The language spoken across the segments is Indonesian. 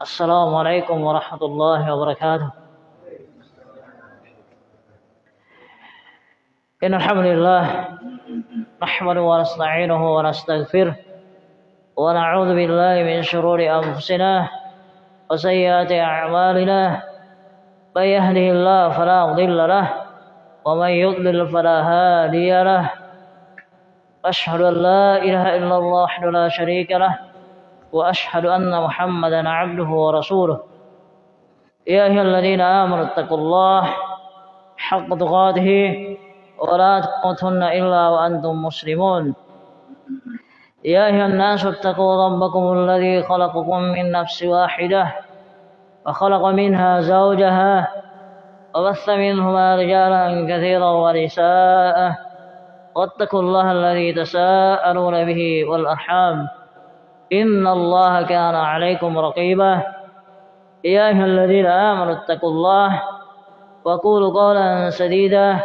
السلام عليكم ورحمة الله وبركاته. إن الحمد لله نحمده ونستعينه ونستغفره ونعوذ بالله من شرور أنفسنا وسيئات أعمالنا. من يهده الله فلا مضل له ومن يضلل فلا هادي له. أشهد أن لا إله إلا الله وحده لا شريك له وأشهد أن محمدا عبده ورسوله. يا أيها الذين آمنوا اتقوا الله حق تقاته ولا تموتن إلا وأنتم مسلمون. يا أيها الناس اتقوا ربكم الذي خلقكم من نفس واحدة وخلق منها زوجها وبث منهما رجالا كثيرا ونساء واتقوا الله الذي تساءلون به والأرحام. إن الله كان عليكم رقيبا. يا أيها الذين آمنوا اتقوا الله وقولوا قولا سديدا.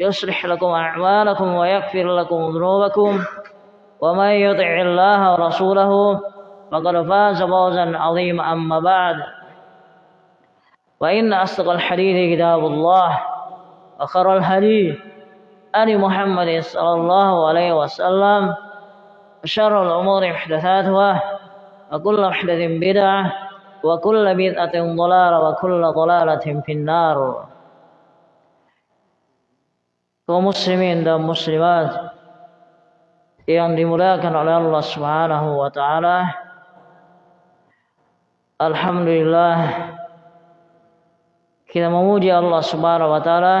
يصلح لكم أعمالكم ويغفر لكم ذنوبكم. ومن يطع الله ورسوله فقد فاز فوزا عظيما أما بعد. وإن أصدق الحديث كتاب الله وخر الحديث آل محمد صلى الله عليه وسلم. وشر الأمور محدثاتها وكل محدث بدعة وكل بدعة ضلالة وكل ضلالة في النار kaum muslimin dan muslimat yang dimuliakan oleh Allah Subhanahu wa taala. Alhamdulillah kita memuji Allah Subhanahu wa taala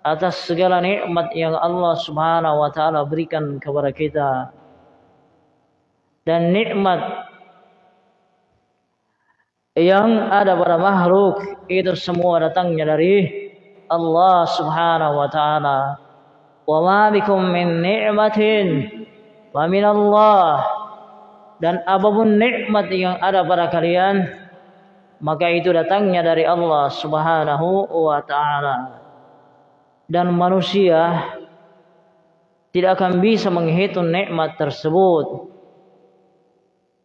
atas segala nikmat yang Allah Subhanahu wa taala berikan kepada kita. Dan nikmat yang ada pada makhluk itu semua datangnya dari Allah Subhanahu wa taala. Wa ma bikum min ni'matin wa min Allah. Dan apa pun nikmat yang ada pada kalian maka itu datangnya dari Allah Subhanahu wa taala. Dan manusia tidak akan bisa menghitung nikmat tersebut.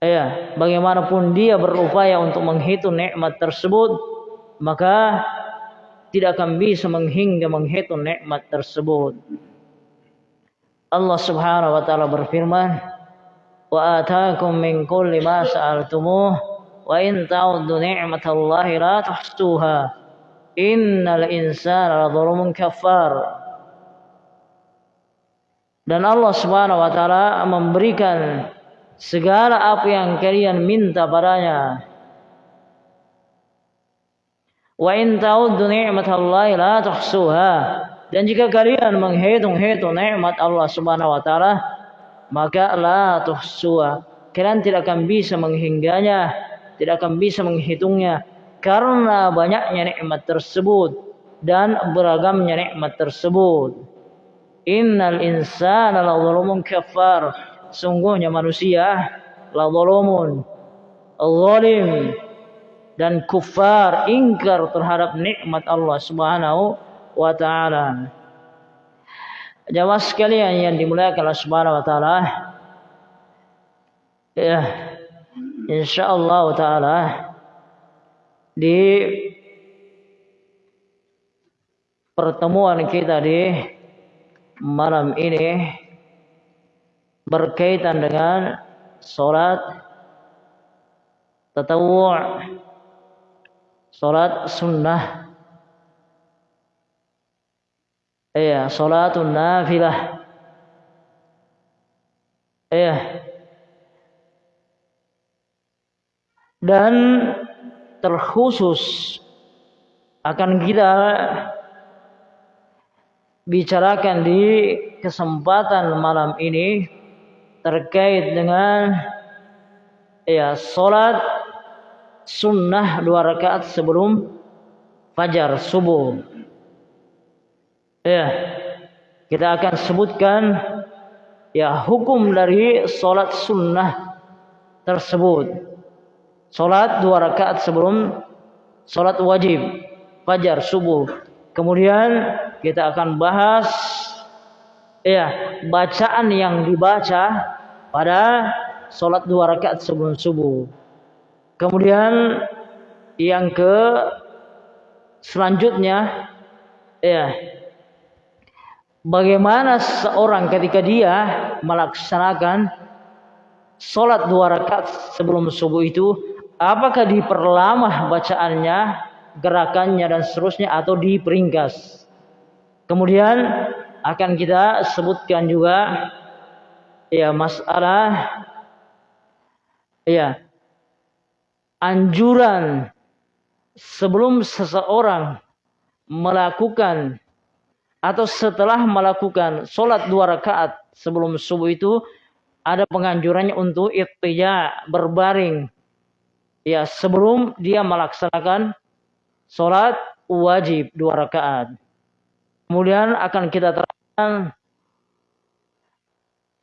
Ya, bagaimanapun dia berupaya untuk menghitung nikmat tersebut, maka tidak akan bisa menghingga menghitung nikmat tersebut. Allah Subhanahu wa taala berfirman, "Wa ataakum min kulli ma sa'altumuh wa in ta'uddu ni'matallahi la tuhsuha. Innal insana ladzalumun kafar." Dan Allah Subhanahu wa taala memberikan segala apa yang kalian minta padanya Wa in ta'uddu ni'matallahi la tuhsuha. Dan jika kalian menghitung-hitung nikmat Allah Subhanahu wa taala, maka la tuhsuha. Kalian tidak akan bisa menghingganya, tidak akan bisa menghitungnya karena banyaknya nikmat tersebut dan beragamnya nikmat tersebut. Innal insana la kafar. Sungguhnya manusia la zalumun zalim dan kufar ingkar terhadap nikmat Allah Subhanahu wa taala. Jamaah sekalian yang dimuliakan Allah Subhanahu wa taala. Ya, insyaallah taala di pertemuan kita di malam ini berkaitan dengan salat tatawwu' Salat sunnah. Iya, salatun nafilah. Iya. Dan terkhusus akan kita bicarakan di kesempatan malam ini terkait dengan ya salat sunnah dua rakaat sebelum fajar subuh. Ya, kita akan sebutkan ya hukum dari solat sunnah tersebut. Solat dua rakaat sebelum solat wajib fajar subuh. Kemudian kita akan bahas ya bacaan yang dibaca pada solat dua rakaat sebelum subuh. Kemudian yang ke selanjutnya ya bagaimana seorang ketika dia melaksanakan sholat dua rakaat sebelum subuh itu apakah diperlama bacaannya gerakannya dan seterusnya atau diperingkas kemudian akan kita sebutkan juga ya masalah ya anjuran sebelum seseorang melakukan atau setelah melakukan sholat dua rakaat sebelum subuh itu ada penganjurannya untuk ikhtiya berbaring. Ya sebelum dia melaksanakan sholat wajib dua rakaat kemudian akan kita terangkan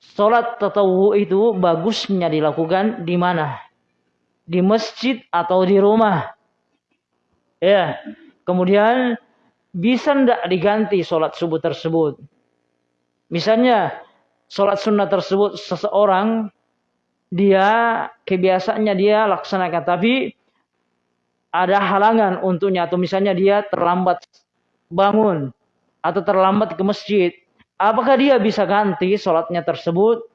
sholat tatawu itu bagusnya dilakukan di mana? Di masjid atau di rumah? Ya kemudian bisa ndak diganti sholat subuh tersebut? Misalnya sholat sunnah tersebut seseorang dia kebiasaannya dia laksanakan tapi ada halangan untuknya atau misalnya dia terlambat bangun atau terlambat ke masjid apakah dia bisa ganti sholatnya tersebut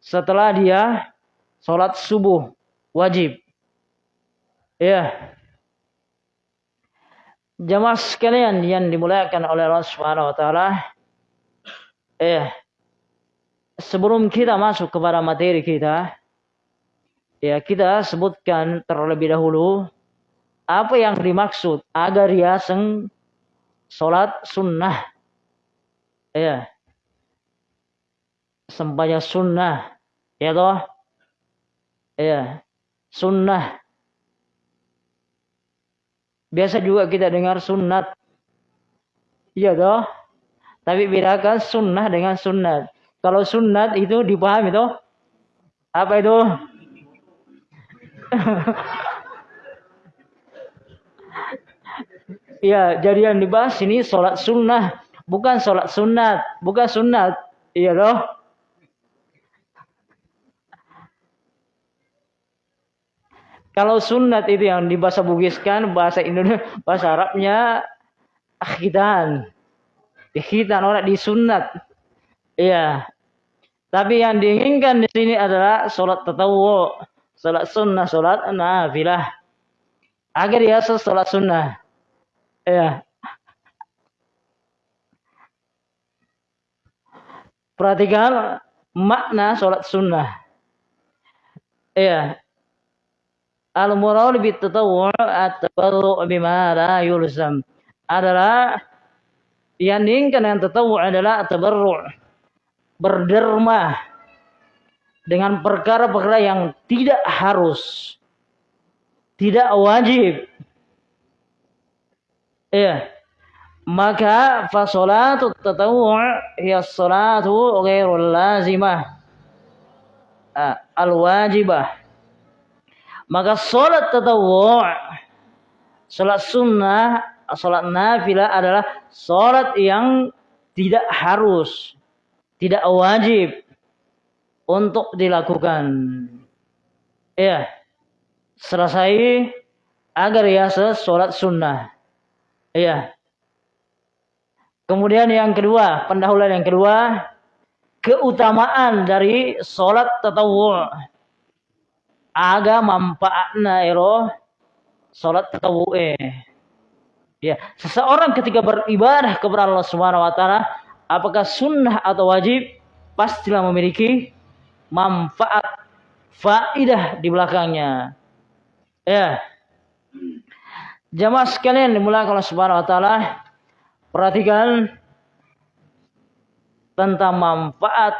setelah dia sholat subuh? Wajib. Ya. Jamaah sekalian yang dimuliakan oleh Allah Subhanahu wa taala. Eh sebelum kita masuk kepada materi kita, ya kita sebutkan terlebih dahulu apa yang dimaksud agar ya seng salat sunnah. Ya. Sembahyang sunnah. Ya toh? Ya. Sunnah Biasa juga kita dengar sunat. Iya toh? Tapi bedakan sunnah dengan sunat. Kalau sunat itu dipahami toh? Apa itu? Iya, jadi yang dibahas ini sholat sunnah, bukan sholat sunat, bukan sunat. Iya toh? Kalau sunat itu yang di bahasa Bugiskan, bahasa Indonesia, bahasa Arabnya akhidan. Akhidan orang disunat. Iya. Tapi yang diinginkan di sini adalah sholat tatawu, sholat sunnah, sholat nafilah. Agar dia sholat sunnah. Iya. Perhatikan makna sholat sunnah. Iya. Al-murad bitatawwu' at-tabarru' bima la yulzam adalah yang diinginkan dengan tatawu adalah tabarru' berderma dengan perkara-perkara yang tidak harus tidak wajib ya maka fasolatu tatawu' hiya salatu ghairul lazimah ah, al-wajibah maka sholat tatawu' sholat sunnah, sholat nafilah adalah sholat yang tidak harus, tidak wajib untuk dilakukan. Ya, selesai agar ya sholat sunnah. Ya. Kemudian yang kedua, pendahuluan yang kedua, keutamaan dari sholat tatawu' aga manfaatna ero salat tatawu'e. Ya, seseorang ketika beribadah kepada Allah Subhanahu wa taala, apakah sunnah atau wajib, pastilah memiliki manfaat faidah di belakangnya. Ya. Jamaah sekalian dimulakan Allah Subhanahu wa taala, perhatikan tentang manfaat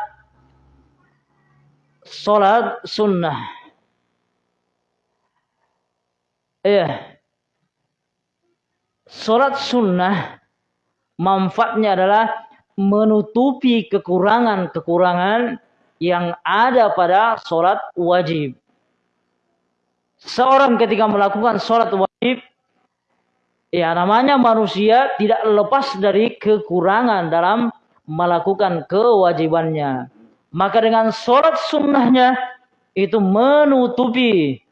salat sunnah. Iya. Sholat sunnah manfaatnya adalah menutupi kekurangan-kekurangan yang ada pada sholat wajib. Seorang ketika melakukan sholat wajib, ya namanya manusia tidak lepas dari kekurangan dalam melakukan kewajibannya. Maka dengan sholat sunnahnya itu menutupi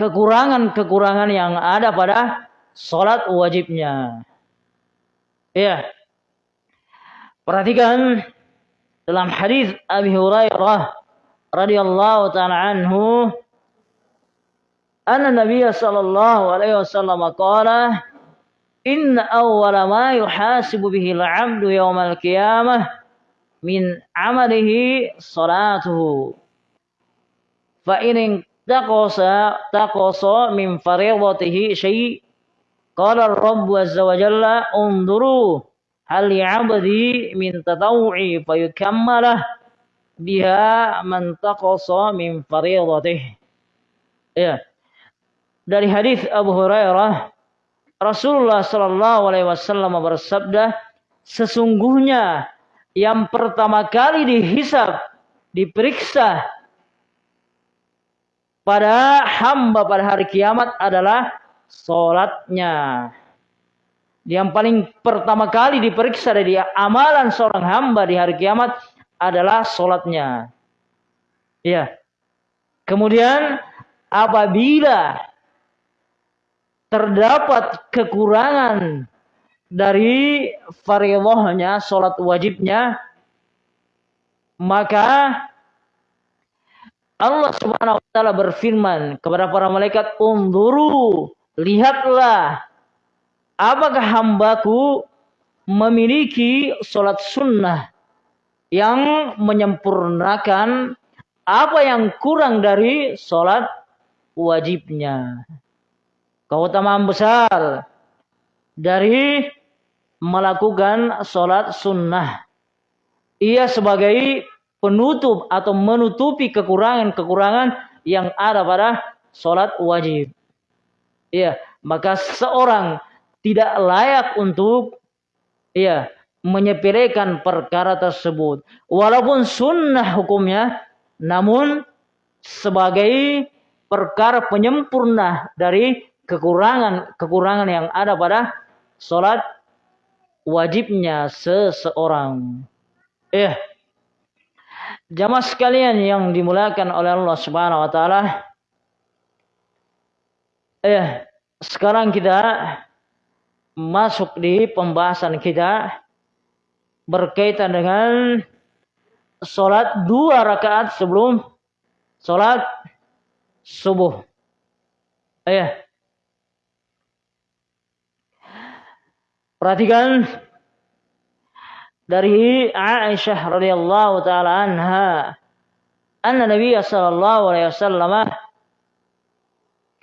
kekurangan-kekurangan yang ada pada sholat wajibnya. Ya. Perhatikan dalam hadis Abi Hurairah radhiyallahu taala anhu anna Nabi sallallahu alaihi wasallam qala inna awwala ma yuhasibu bihi al-'abdu yawm al-qiyamah min 'amalihi salatuhu fa in taqasa taqasa min fariidatihi syai' qala ar-rabb azza wa jalla unzuru hal ya'budi min tatawu'i fayukammalah biha man taqasa min fariidatih. Dari hadis Abu Hurairah Rasulullah sallallahu alaihi wasallam bersabda, sesungguhnya yang pertama kali dihisap, diperiksa pada hamba pada hari kiamat adalah solatnya. Yang paling pertama kali diperiksa dari amalan seorang hamba di hari kiamat adalah sholatnya. Ya. Kemudian apabila terdapat kekurangan dari fardhunya sholat wajibnya maka Allah Subhanahu wa taala berfirman kepada para malaikat unduru lihatlah apakah hambaku memiliki sholat sunnah yang menyempurnakan apa yang kurang dari sholat wajibnya. Keutamaan besar dari melakukan sholat sunnah. Ia sebagai penutup atau menutupi kekurangan-kekurangan yang ada pada sholat wajib. Iya, maka seorang tidak layak untuk ya menyepelekan perkara tersebut. Walaupun sunnah hukumnya, namun sebagai perkara penyempurna dari kekurangan-kekurangan yang ada pada sholat wajibnya seseorang. Eh, jamaah sekalian yang dimuliakan oleh Allah Subhanahu wa taala. Eh, sekarang kita masuk di pembahasan kita berkaitan dengan sholat dua rakaat sebelum sholat subuh. Ya. Perhatikan dari Aisyah radhiyallahu taala anha, anna Nabi sallallahu alaihi wasallam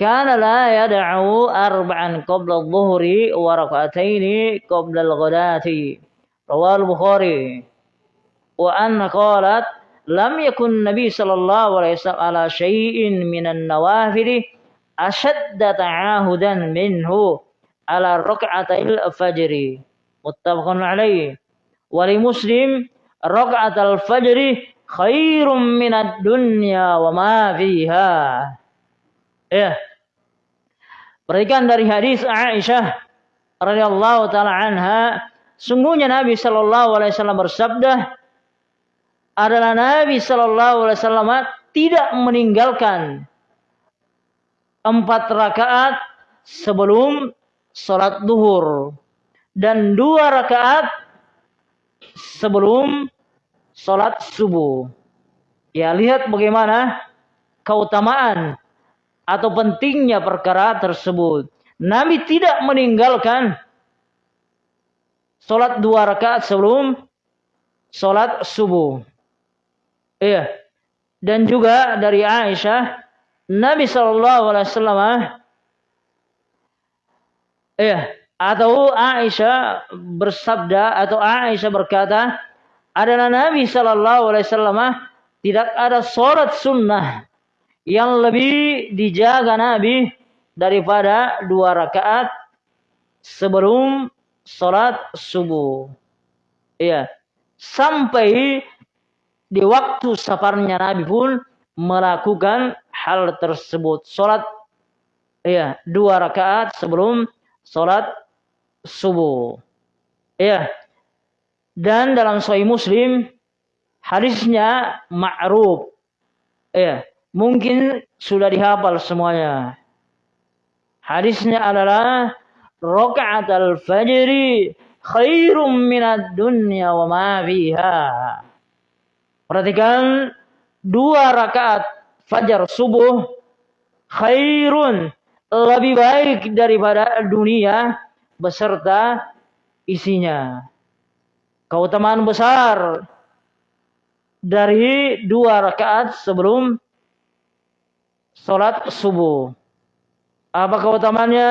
kana la yad'u arba'an qabla adh-dhuhri wa rak'atayn qabla al-ghadati. Rawal Bukhari. Wa anna qalat lam yakun Nabi sallallahu alaihi wasallam ala syai'in minan nawafil ashadda ta'ahudan minhu ala raka'atil fajri. Muttafaqun alaihi wa li muslim raka'atul fajri khairum minad dunya wa ma fiha. Ya. Perhatikan dari hadis Aisyah radhiyallahu taala anha sungguhnya Nabi sallallahu alaihi wasallam bersabda adalah Nabi sallallahu alaihi wasallam tidak meninggalkan empat rakaat sebelum sholat duhur dan dua rakaat sebelum sholat subuh. Ya lihat bagaimana keutamaan atau pentingnya perkara tersebut. Nabi tidak meninggalkan sholat dua rakaat sebelum sholat subuh. Iya. Dan juga dari Aisyah, Nabi Shallallahu Alaihi Wasallam, iya, atau Aisyah bersabda atau Aisyah berkata, adalah Nabi Shallallahu Alaihi Wasallam tidak ada sholat sunnah yang lebih dijaga Nabi daripada dua rakaat sebelum sholat subuh. Iya. Sampai di waktu safarnya Nabi pun melakukan hal tersebut. Sholat iya, dua rakaat sebelum sholat subuh. Iya. Dan dalam Sahih Muslim hadisnya ma'ruf. Iya Mungkin sudah dihafal semuanya. Hadisnya adalah rakaat al-fajri khairum minad dunya wa ma fiha. Perhatikan dua rakaat fajar subuh khairun lebih baik daripada dunia beserta isinya. Keutamaan besar dari dua rakaat sebelum sholat subuh. Apa keutamaannya?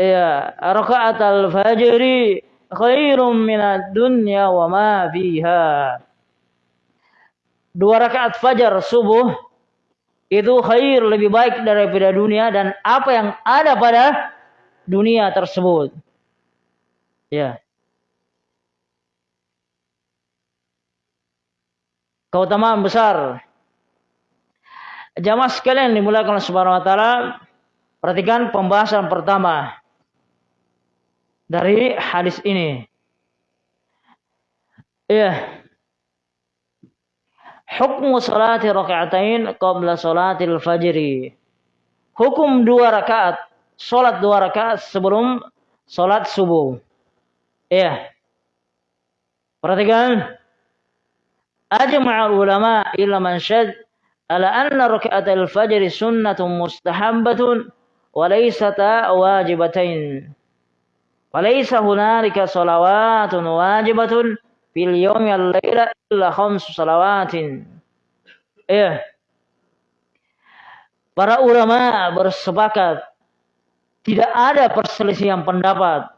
Ya, rakaat al-fajri khairum minad dunya wa ma fiha. Dua rakaat fajar subuh itu khair lebih baik daripada dunia dan apa yang ada pada dunia tersebut. Ya. keutamaan besar. Jamaah sekalian dimulakan oleh Subhanahu wa taala, perhatikan pembahasan pertama dari hadis ini. Ya hukum salat raka'atain qabla salatil fajri. Hukum dua rakaat, salat dua rakaat sebelum salat subuh. Iya. Perhatikan. Ajma'ul ulama illa man syad ala anna raka'atil fajri sunnatun mustahabbatun wa laysata wajibatain. Wa laysa hunalika salawatun wajibatun fil Yawmi al-laila illa khamsu salawatin. Ya. Para ulama bersepakat tidak ada perselisihan pendapat.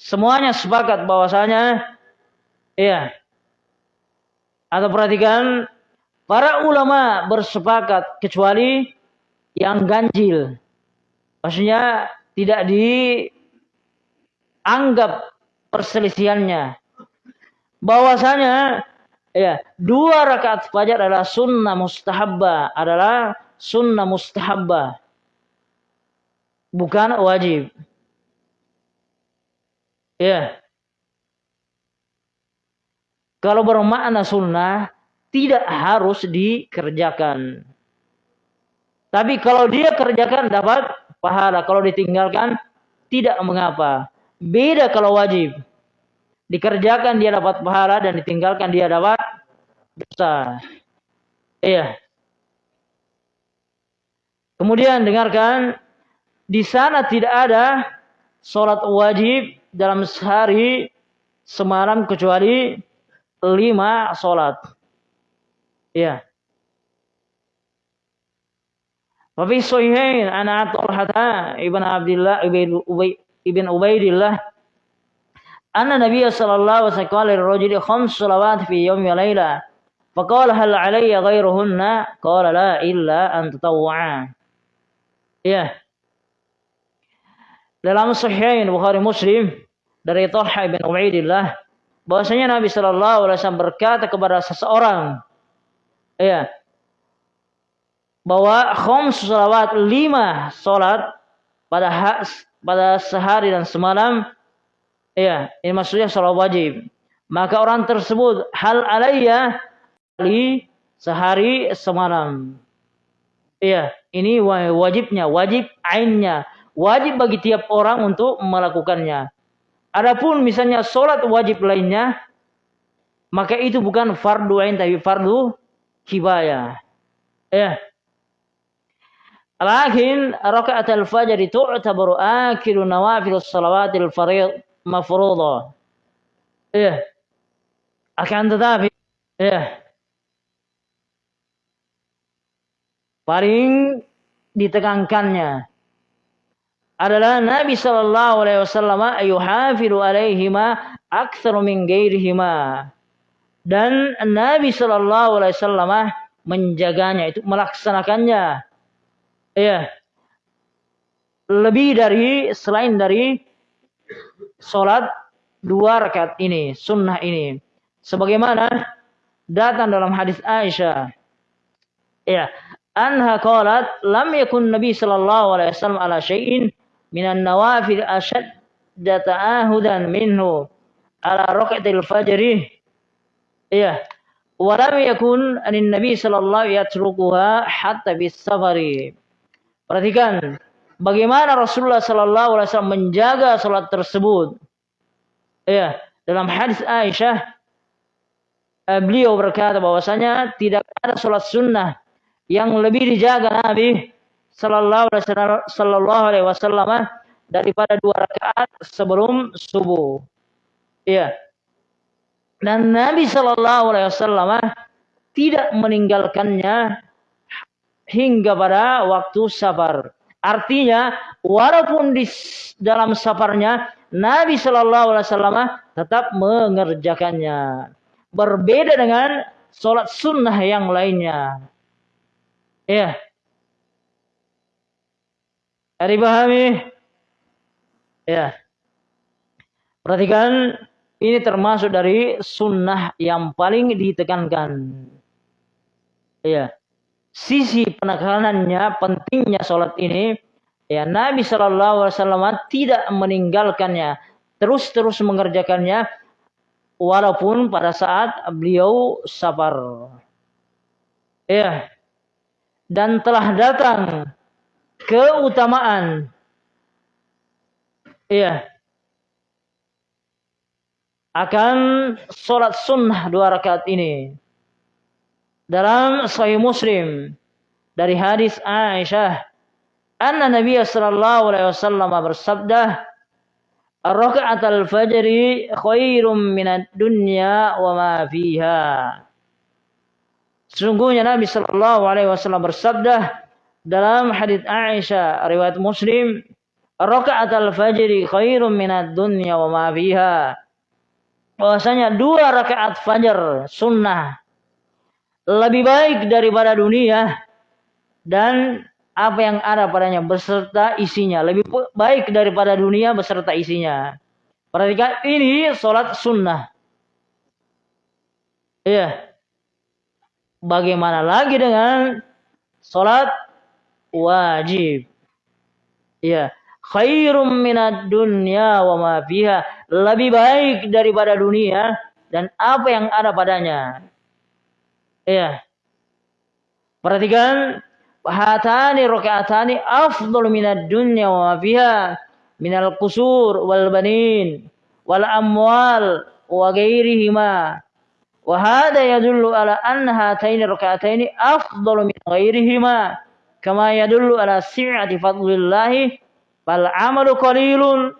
Semuanya sepakat bahwasanya ya. Atau perhatikan para ulama bersepakat kecuali yang ganjil. Maksudnya tidak dianggap perselisihannya Bahwasanya ya dua rakaat fajar adalah sunnah mustahabba adalah sunnah mustahabba bukan wajib. Ya. Kalau bermakna sunnah, tidak harus dikerjakan. Tapi kalau dia kerjakan dapat pahala. Kalau ditinggalkan tidak mengapa. Beda kalau wajib. Dikerjakan dia dapat pahala dan ditinggalkan dia dapat dosa. Iya. Kemudian dengarkan di sana tidak ada sholat wajib dalam sehari semalam kecuali lima sholat. Ya. Wafi sahihain ana Talhata ibn Ubay ibn Ubaidillah anna Nabiy sallallahu alaihi wasallam qala khams salawat fi yawmi wa layla faqala hal alayya ghayruhunna? Qala la illa an tatawwa'a ya. Dalam sahihain Bukhari Muslim dari Talha bin Ubaidillah bahwasanya Nabi Shallallahu Alaihi Wasallam berkata kepada seseorang, ya, bahwa khums salawat lima salat pada pada sehari dan semalam, ya, ini maksudnya salat wajib. Maka orang tersebut hal alayya li sehari semalam. Iya, ini wajibnya, wajib ainnya, wajib bagi tiap orang untuk melakukannya. Adapun misalnya sholat wajib lainnya, maka itu bukan fardu ain tapi fardu kibaya. Ya. Lakin rakaat al-fajr tu'tabaru akhiru nawafil salawatil farid mafruḍah. Ya. Akan tetapi ya. Paling ditekankannya adalah Nabi Shallallahu Alaihi Wasallam ayuhafiru alaihima akthar min gairihima dan Nabi Shallallahu Alaihi Wasallam menjaganya itu melaksanakannya ya lebih dari selain dari sholat dua rakaat ini sunnah ini. Sebagaimana datang dalam hadis Aisyah. Ya anha qalat lam yakun nabi sallallahu alaihi wasallam ala syai'in minan nawafil ashad ta'ahudan minhu ala rakatil fajri. Iya walam yakun anin nabi sallallahu yatrukuha hatta bis safari. Perhatikan bagaimana Rasulullah Sallallahu Alaihi Wasallam menjaga sholat tersebut. Ya, dalam hadis Aisyah, eh, beliau berkata bahwasanya tidak ada sholat sunnah yang lebih dijaga Nabi Sallallahu Alaihi Wasallam daripada dua rakaat sebelum subuh. Iya. Dan Nabi Shallallahu Alaihi Wasallam tidak meninggalkannya hingga pada waktu safar. Artinya, walaupun di dalam safarnya, Nabi Shallallahu Alaihi Wasallam tetap mengerjakannya. Berbeda dengan sholat sunnah yang lainnya. Ya. Ada dipahami? Ya. Perhatikan ini termasuk dari sunnah yang paling ditekankan. Ya. Sisi penekanannya, pentingnya sholat ini, ya Nabi Shallallahu Alaihi Wasallam tidak meninggalkannya, terus-terus mengerjakannya, walaupun pada saat beliau sabar. Ya. Dan telah datang keutamaan. Ya akan sholat sunnah dua rakaat ini. Dalam Sahih Muslim dari hadis Aisyah, anna Nabi sallallahu alaihi wasallam bersabda, "Rakaat al-fajri khairum minad dunya wa ma fiha." Sungguhnya Nabi sallallahu alaihi wasallam bersabda dalam hadis Aisyah riwayat Muslim, "Rakaat al-fajri khairum minad dunya wa ma fiha." bahwasanya dua rakaat fajar sunnah lebih baik daripada dunia dan apa yang ada padanya beserta isinya lebih baik daripada dunia beserta isinya. Perhatikan ini sholat sunnah. Iya. Bagaimana lagi dengan sholat wajib? Iya khairum minad dunya wa ma fiha lebih baik daripada dunia dan apa yang ada padanya. Iya. Perhatikan hatani rakaatani afdal minad dunya wa fiha minal qusur wal banin wal amwal wa ghairihima. Wa hada yadullu ala anna hataini rakaataini afdalu min ghairihima kama yadullu ala si'ati fadlillahi Fal amalu qalilun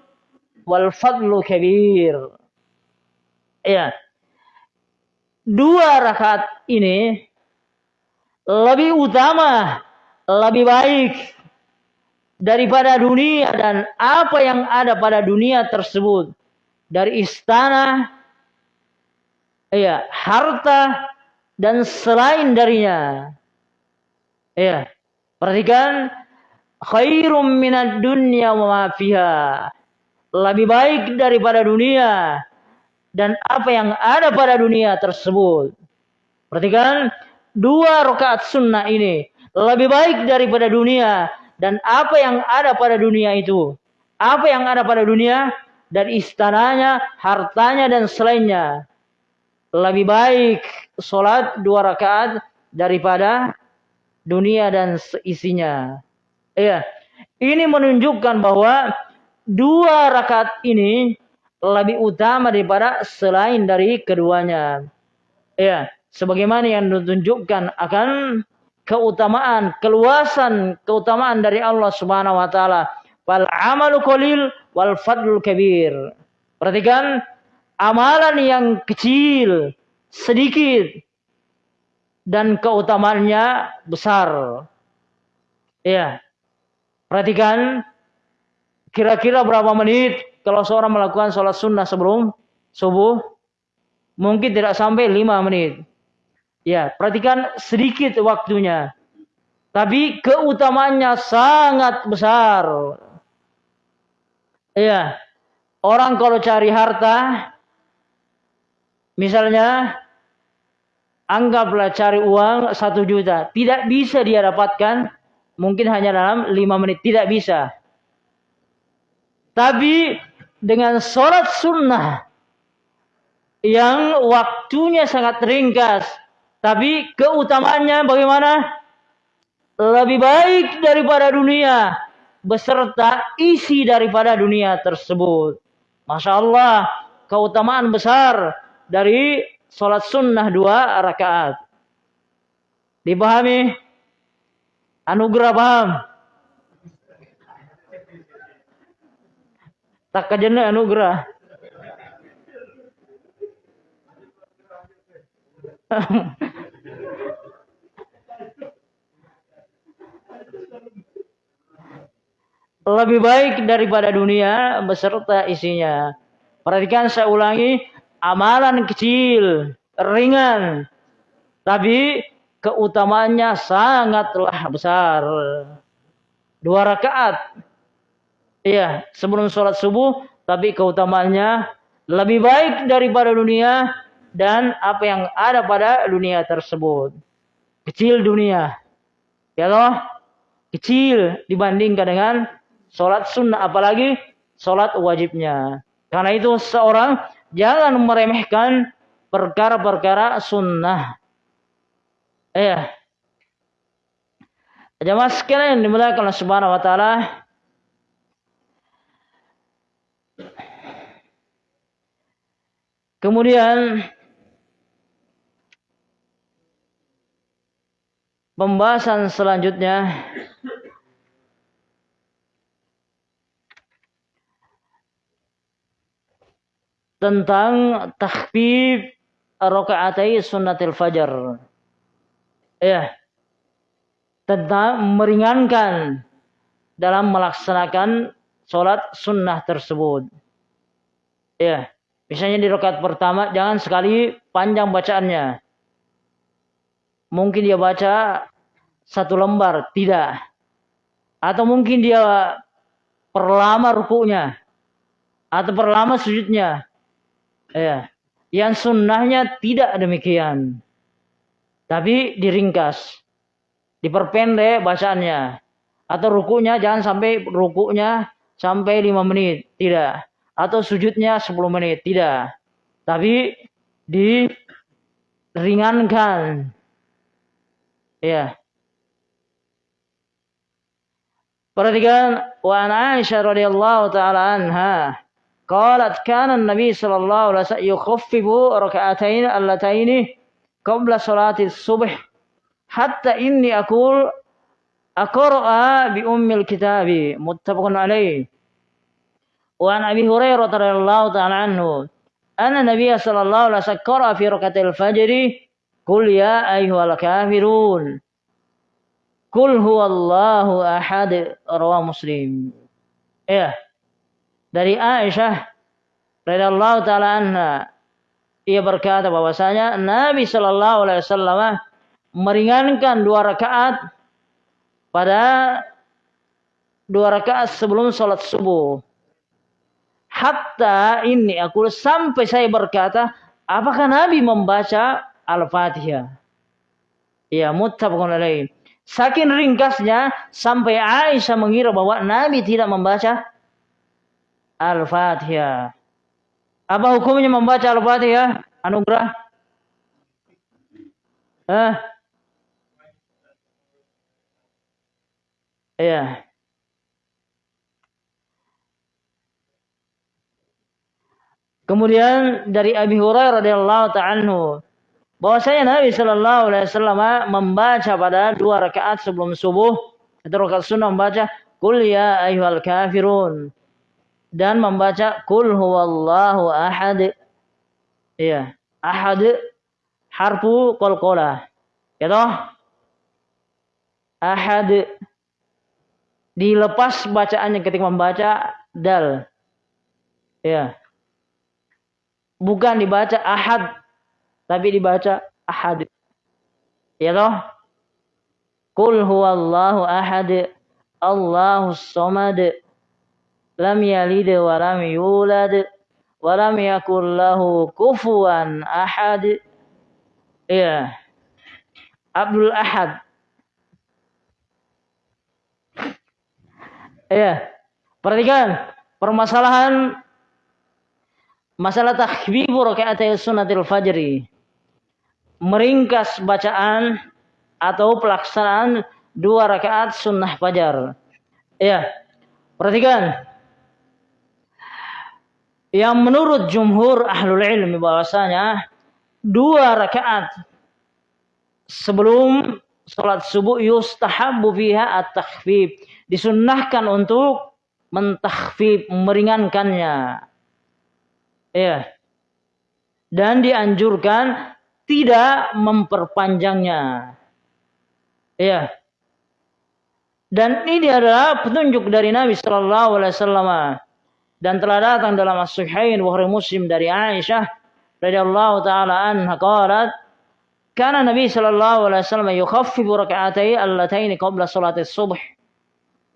wal fadlu kabir. Ya. Dua rakaat ini lebih utama, lebih baik daripada dunia dan apa yang ada pada dunia tersebut dari istana, ya, harta dan selain darinya. Ya, perhatikan khairum minad dunya wa ma fiha. Lebih baik daripada dunia dan apa yang ada pada dunia tersebut. Perhatikan dua rakaat sunnah ini lebih baik daripada dunia dan apa yang ada pada dunia itu. Apa yang ada pada dunia dan istananya, hartanya dan selainnya. Lebih baik sholat dua rakaat daripada dunia dan isinya. Iya. Ini menunjukkan bahwa dua rakaat ini lebih utama daripada selain dari keduanya. Ya, sebagaimana yang ditunjukkan akan keutamaan, keluasan keutamaan dari Allah Subhanahu wa taala. Wal amalu qalil wal fadlul kabir. Perhatikan amalan yang kecil, sedikit dan keutamaannya besar. Ya. Perhatikan kira-kira berapa menit kalau seorang melakukan sholat sunnah sebelum subuh mungkin tidak sampai lima menit. Ya, perhatikan sedikit waktunya. Tapi keutamaannya sangat besar. Ya, orang kalau cari harta, misalnya anggaplah cari uang satu juta, tidak bisa dia dapatkan mungkin hanya dalam lima menit tidak bisa. Tapi dengan sholat sunnah yang waktunya sangat ringkas, tapi keutamaannya bagaimana? lebih baik daripada dunia beserta isi daripada dunia tersebut. Masya Allah, keutamaan besar dari sholat sunnah dua rakaat. Dipahami? Anugerah paham? Tak kajana anugerah. lebih baik daripada dunia beserta isinya. Perhatikan saya ulangi, amalan kecil, ringan, tapi keutamaannya sangatlah besar. Dua rakaat. Iya, sebelum sholat subuh, tapi keutamaannya lebih baik daripada dunia dan apa yang ada pada dunia tersebut. Kecil dunia. Ya loh, kecil dibandingkan dengan Sholat sunnah apalagi sholat wajibnya. Karena itu seorang jangan meremehkan perkara-perkara sunnah. Ya. Jamaah sekalian dimulakan oleh Subhanahu wa taala. Kemudian pembahasan selanjutnya tentang takhfif rakaatai sunnatil fajar. Ya. Tentang meringankan dalam melaksanakan sholat sunnah tersebut. Ya. Misalnya di rakaat pertama jangan sekali panjang bacaannya. Mungkin dia baca satu lembar, tidak. Atau mungkin dia perlama rukunya. Atau perlama sujudnya. Ya. Yang sunnahnya tidak demikian. Tapi diringkas. Diperpendek bacaannya. Atau rukunya jangan sampai rukunya sampai 5 menit. Tidak atau sujudnya 10 menit. Tidak. Tapi diringankan. Ya. Perhatikan wa Aisyah radhiyallahu taala anha qalat kana Nabi sallallahu alaihi wasallam yukhaffifu rak'atain allataini qabla salati subh hatta inni aqul aqra bi ummil kitabi muttafaqun alaihi Wa an Hurairah radhiyallahu ta'ala anhu, anna Nabiy sallallahu alaihi wasallam qara fi rakaatil fajri Qul ya ayyuhal kafirun. Qul huwallahu ahad rawa Muslim. Ya. Dari Aisyah radhiyallahu taala anha ia berkata bahwasanya Nabi sallallahu alaihi wasallam meringankan dua rakaat pada dua rakaat sebelum salat subuh. Hatta ini aku sampai saya berkata, apakah Nabi membaca Al-Fatihah? Ya, muttafaqun alaih. Saking ringkasnya sampai Aisyah mengira bahwa Nabi tidak membaca Al-Fatihah. Apa hukumnya membaca Al-Fatihah? Anugerah? Eh? Iya. Kemudian dari Abi Hurairah radhiyallahu ta'ala bahwasanya Nabi Shallallahu alaihi wasallam membaca pada dua rakaat sebelum subuh itu rakaat sunnah membaca Qul ya ayyuhal kafirun dan membaca kul huwallahu ahad. Iya, ahad harfu qalqalah. Ya toh? Ahad dilepas bacaannya ketika membaca dal. Ya. Bukan dibaca ahad tapi dibaca ahad. Ya toh? Kul huwallahu ahad. Allahus samad lam yalid wa lam yulad wa lam yakul lahu kufuwan ahad. Ya. Abdul Ahad. Ya. Perhatikan permasalahan masalah takhbibu rakaat sunnatil fajri. Meringkas bacaan atau pelaksanaan dua rakaat sunnah fajar. Ya, perhatikan. Yang menurut jumhur ahlul ilmi bahwasanya dua rakaat sebelum sholat subuh yustahabu fiha at-takhfif. Disunnahkan untuk mentakhfif, meringankannya. Ya. Dan dianjurkan tidak memperpanjangnya. Ya. Dan ini adalah petunjuk dari Nabi Shallallahu Alaihi Wasallam dan telah datang dalam As-Sahihain Bukhari Muslim dari Aisyah radhiyallahu taala anha qalat kana Nabi sallallahu alaihi wasallam yukhaffifu rak'atay allatayn qabla salati subh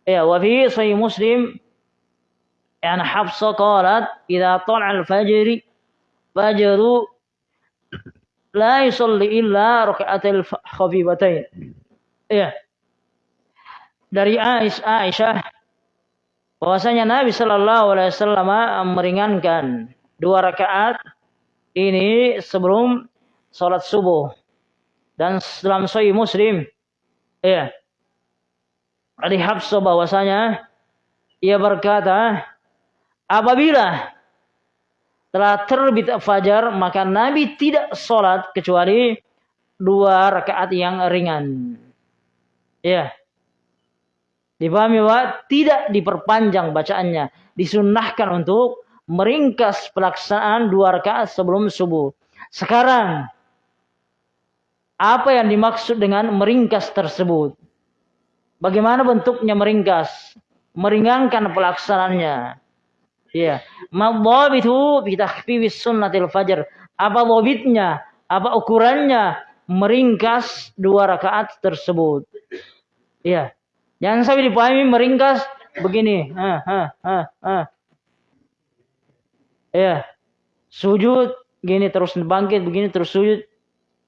ya wa fi Muslim يعني حفصة قالت إذا طلع الفجر فجر لا يصلي إلا ركعتي الخفيفتين ya dari Aisyah bahwasanya Nabi Shallallahu Alaihi Wasallam meringankan dua rakaat ini sebelum sholat subuh dan dalam Sahih Muslim ya dari Habsah bahwasanya ia berkata apabila telah terbit fajar maka Nabi tidak sholat kecuali dua rakaat yang ringan. Ya. Dipahami bahwa tidak diperpanjang bacaannya. Disunnahkan untuk meringkas pelaksanaan dua rakaat sebelum subuh. Sekarang, apa yang dimaksud dengan meringkas tersebut? Bagaimana bentuknya meringkas? Meringankan pelaksanaannya. Iya. Madhabitu bi takhfifis sunnatil fajr. Apa dhabitnya? Apa ukurannya? Meringkas dua rakaat tersebut. Iya. Jangan sampai dipahami meringkas begini. Ha, ha, ha, ha. Ya. Sujud gini terus bangkit begini terus sujud.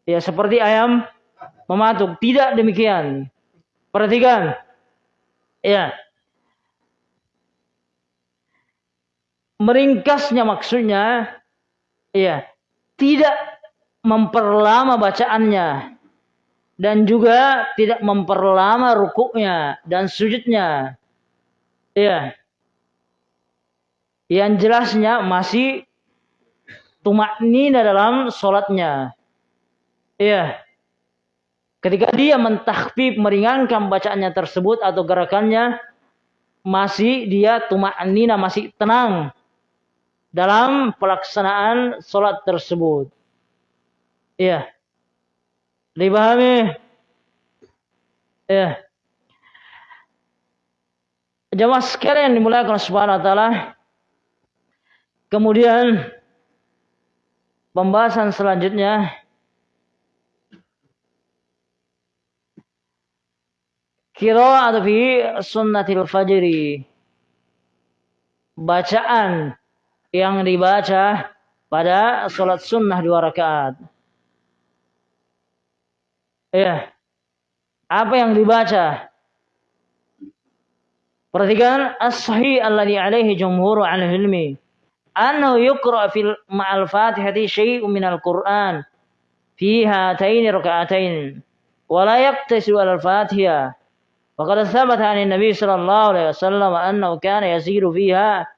Ya seperti ayam mematuk. Tidak demikian. Perhatikan. Ya. Meringkasnya maksudnya ya tidak memperlama bacaannya dan juga tidak memperlama rukuknya dan sujudnya. Ya yang jelasnya masih tumak nina dalam sholatnya. Ya ketika dia mentakfif meringankan bacaannya tersebut atau gerakannya masih dia tumak nina masih tenang dalam pelaksanaan sholat tersebut. Iya. Dipahami? Iya. Jamaah sekalian dimulakan subhanahu wa ta'ala. Kemudian pembahasan selanjutnya atau fi sunnatil fajri. Bacaan yang dibaca pada sholat sunnah dua rakaat. Ya. Apa yang dibaca? Perhatikan as-sahi alladhi alaihi jumhur al-Hilmi. Anu yukra fil ma'al fatihati syai'u minal Qur'an fi hataini raka'atain wa la yaqtasu al-fatihah. Wa qad thabata Nabi sallallahu alaihi wasallam Anu kana yasiru fiha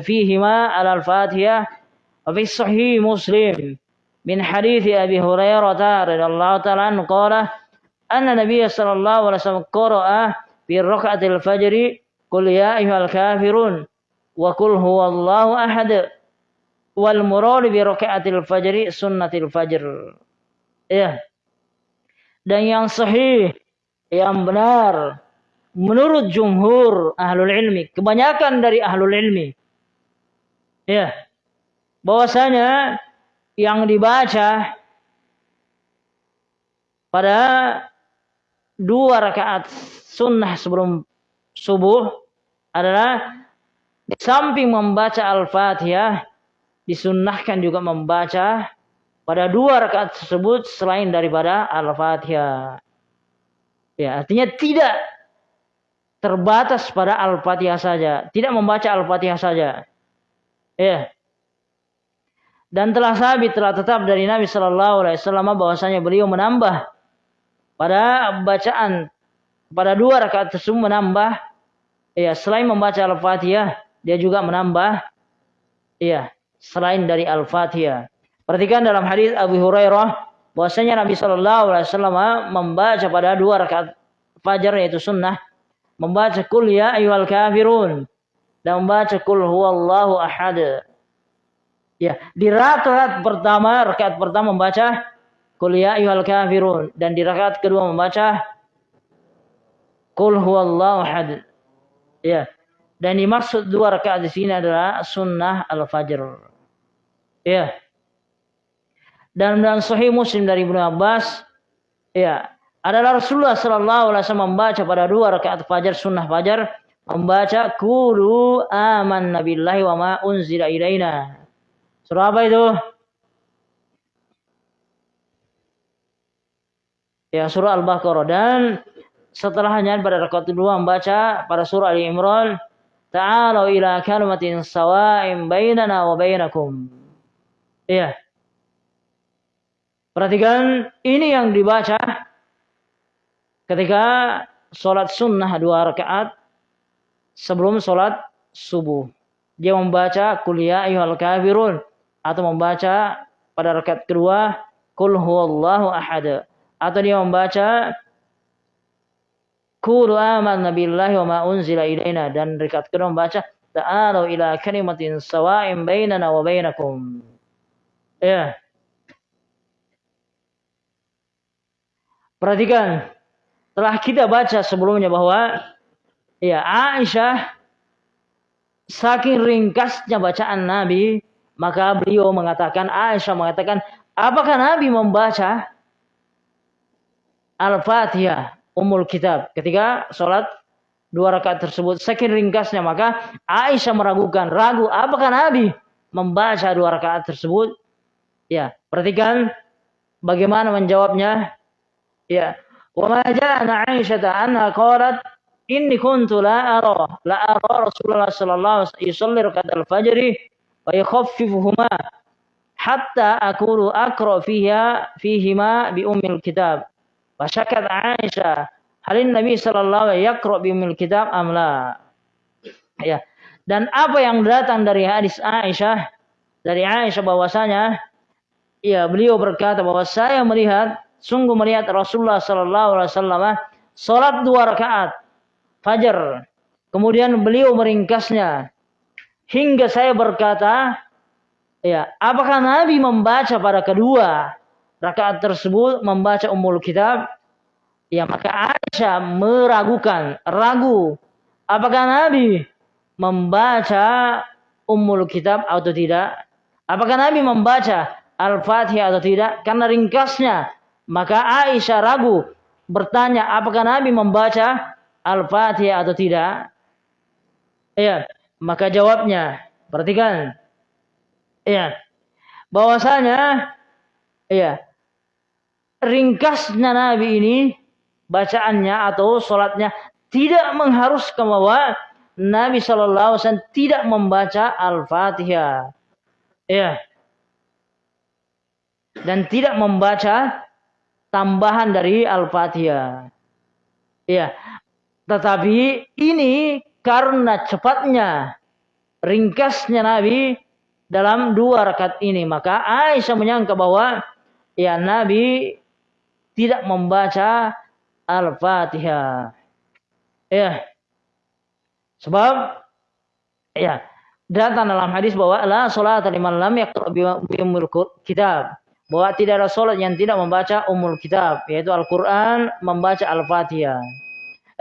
فيهما على الفاتحة وفي الصحيح مسلم من حديث أبي هريرة رضي الله تعالى عنه قال أن النبي صلى الله عليه وسلم قرأ في ركعة الفجر قل يا أيها الكافرون وقل هو الله أحد والمراد بركعة الفجر سنة الفجر ya dan yang sahih yang benar menurut jumhur ahlul ilmi kebanyakan dari ahlul ilmi Ya. Bahwasanya yang dibaca pada dua rakaat sunnah sebelum subuh adalah di samping membaca Al-Fatihah disunnahkan juga membaca pada dua rakaat tersebut selain daripada Al-Fatihah. Ya, artinya tidak terbatas pada Al-Fatihah saja, tidak membaca Al-Fatihah saja. Ya. Dan telah sabit telah tetap dari Nabi Shallallahu Alaihi Wasallam bahwasanya beliau menambah pada bacaan pada dua rakaat tersebut menambah ya selain membaca Al-Fatihah dia juga menambah ya selain dari Al-Fatihah. Perhatikan dalam hadis Abu Hurairah bahwasanya Nabi Shallallahu alaihi wasallam membaca pada dua rakaat fajar yaitu sunnah membaca kul ya ayyuhal kafirun dan membaca kul huwallahu ahad. Ya, di rakaat pertama, rakaat pertama membaca kul ya ayyuhal kafirun dan di rakaat kedua membaca kul huwallahu ahad. Ya. Dan dimaksud dua rakaat di sini adalah sunnah al-fajr. Ya. Dan dalam Sahih Muslim dari Ibnu Abbas, ya, adalah Rasulullah Sallallahu Alaihi Wasallam membaca pada dua rakaat fajar sunnah fajar membaca kulu aman nabillahi wa ma unzila ilaina. Surah apa itu? Ya surah Al-Baqarah dan setelahnya pada rakaat kedua membaca pada surah Ali Imran Ta'alu ila kalimatin sawa'im bainana wa bainakum. Iya. Perhatikan ini yang dibaca ketika sholat sunnah dua rakaat sebelum sholat subuh. Dia membaca kuliah ayyuhal kafirun atau membaca pada rakaat kedua kul huwallahu ahad atau dia membaca Kulu amanna billahi wa ma unzila dan rekat kedua membaca ta'alu ila kalimatin sawa'in bainana wa bainakum. Ya. Perhatikan, telah kita baca sebelumnya bahwa ya Aisyah saking ringkasnya bacaan Nabi, maka beliau mengatakan Aisyah mengatakan, apakah Nabi membaca Al-Fatihah umul kitab. Ketika sholat dua rakaat tersebut saking ringkasnya maka Aisyah meragukan ragu apakah Nabi membaca dua rakaat tersebut ya perhatikan bagaimana menjawabnya ya wa ma ja'ana Aisyah anha qalat inni kuntu la ara la ara Rasulullah sallallahu alaihi wasallam yusalli rakaat al-fajr wa yukhaffifuhuma hatta akulu akra fiha fihima bi ummil kitab Fasyakat Aisyah, halin Nabi sallallahu alaihi wasallam bimil kitab amla. Ya. Dan apa yang datang dari hadis Aisyah dari Aisyah bahwasanya ya beliau berkata bahwa saya melihat sungguh melihat Rasulullah sallallahu alaihi wasallam salat dua rakaat fajar. Kemudian beliau meringkasnya hingga saya berkata ya apakah Nabi membaca pada kedua rakaat tersebut membaca umul kitab, ya maka Aisyah meragukan, ragu apakah Nabi membaca umul kitab atau tidak? Apakah Nabi membaca Al-Fatihah atau tidak? Karena ringkasnya, maka Aisyah ragu bertanya apakah Nabi membaca Al-Fatihah atau tidak? Iya, maka jawabnya, perhatikan. Iya. Bahwasanya iya, ringkasnya Nabi ini bacaannya atau sholatnya tidak mengharuskan bahwa Nabi Shallallahu Alaihi Wasallam tidak membaca Al-Fatihah, ya, dan tidak membaca tambahan dari Al-Fatihah, ya. Tetapi ini karena cepatnya ringkasnya Nabi dalam dua rakaat ini, maka Aisyah menyangka bahwa ya Nabi tidak membaca Al-Fatihah. Ya. Sebab ya datang dalam hadis bahwa la salat liman lam yaqra bi umul kitab. Bahwa tidak ada salat yang tidak membaca umul kitab, yaitu Al-Qur'an, membaca Al-Fatihah.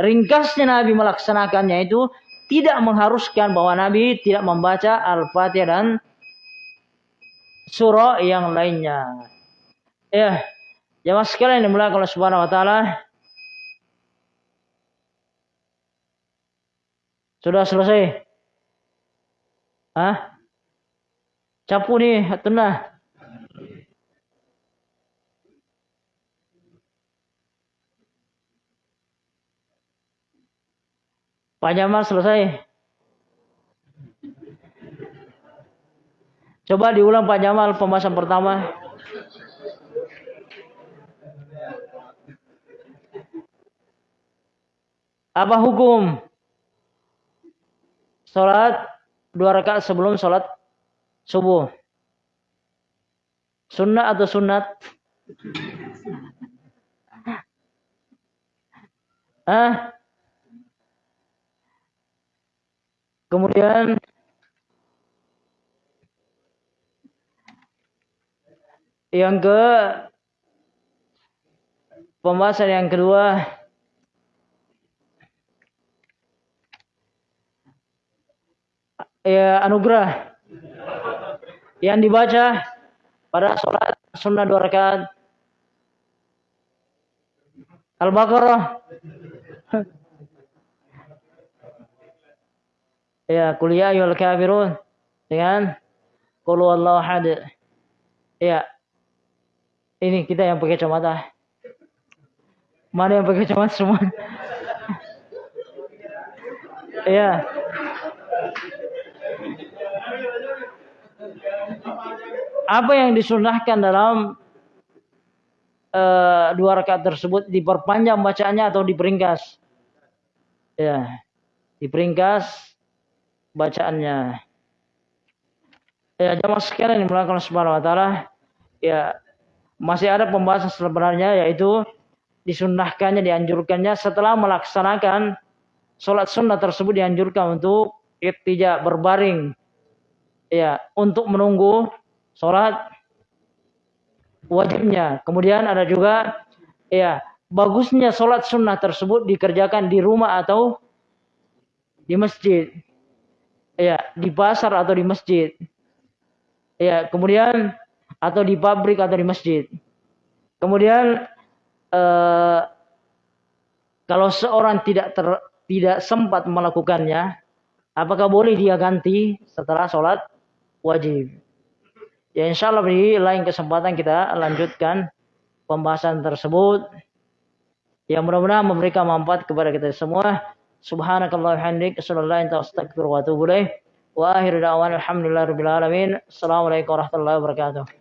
Ringkasnya Nabi melaksanakannya itu tidak mengharuskan bahwa Nabi tidak membaca Al-Fatihah dan surah yang lainnya. Ya, Jamaah sekalian dimulakan oleh Subhanahu wa taala. Sudah selesai? Hah? Capu nih, tenang. Pak Jamal selesai. Coba diulang Pak Jamal pembahasan pertama. Apa hukum sholat dua rakaat sebelum sholat subuh? Sunnah atau sunat? Ah? Kemudian yang ke pembahasan yang kedua ya anugerah yang dibaca pada sholat sunnah dua rakaat. Al-Baqarah ya kuliah ya kafirun. Dengan qul huwallahu ahad. Ya. Ini kita yang pakai kacamata. Mana yang pakai kacamata semua? Ya. Apa yang disunahkan dalam uh, dua rakaat tersebut diperpanjang bacaannya atau diperingkas ya. Diperingkas bacaannya. Ya jamaah sekalian yang melakukan subhanahu wa ta'ala ya masih ada pembahasan sebenarnya yaitu disunnahkannya dianjurkannya setelah melaksanakan sholat sunnah tersebut dianjurkan untuk tidak berbaring. Ya untuk menunggu sholat wajibnya. Kemudian ada juga ya bagusnya sholat sunnah tersebut dikerjakan di rumah atau di masjid ya di pasar atau di masjid. Ya, kemudian atau di pabrik atau di masjid. Kemudian eh, kalau seorang tidak ter, tidak sempat melakukannya, apakah boleh dia ganti setelah sholat wajib? Ya insya Allah di lain kesempatan kita lanjutkan pembahasan tersebut. Yang mudah-mudahan memberikan manfaat kepada kita semua. Subhanakallah hamdik sallallahu alaihi wasallam wa akhiru da'wana alhamdulillahi rabbil alamin. Assalamualaikum warahmatullahi wabarakatuh.